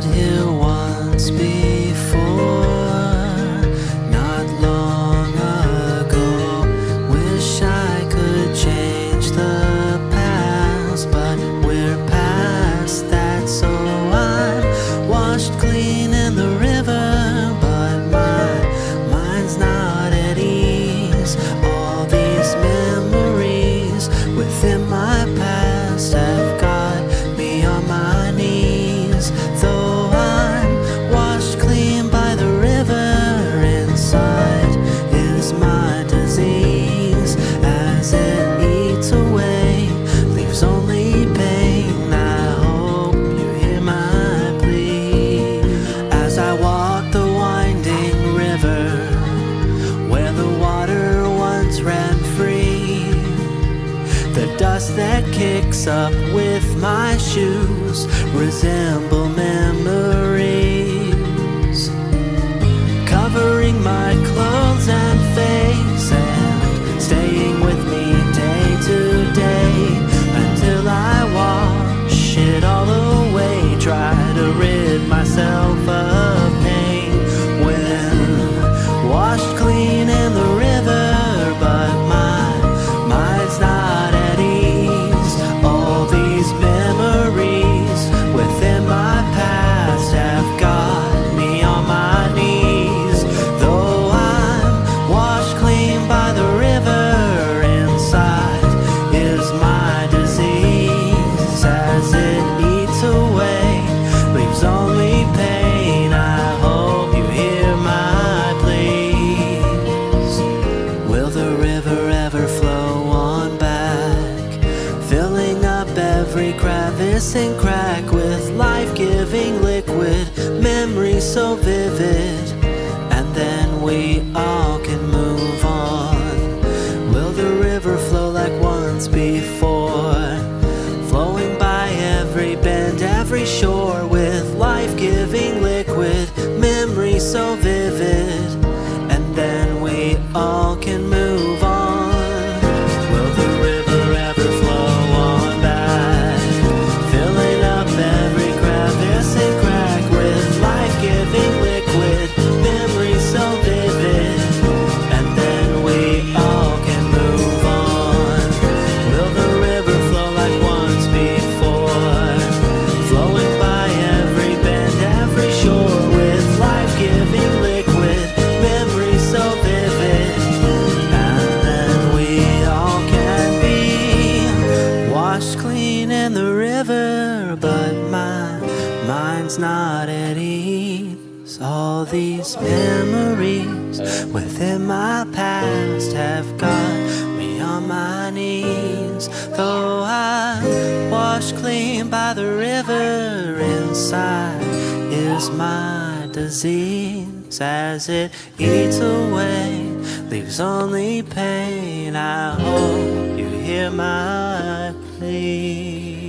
stood here once before. picks up with my shoes resemble and crack with life-giving liquid Memories so vivid And then we all can move on Will the river flow like once before? Flowing by every bend, every shore With life-giving liquid Memories so vivid mind's not at ease. All these memories within my past have got me on my knees. Though I'm washed clean by the river Inside is my disease. As it eats away, leaves only pain. I hope you hear my plea.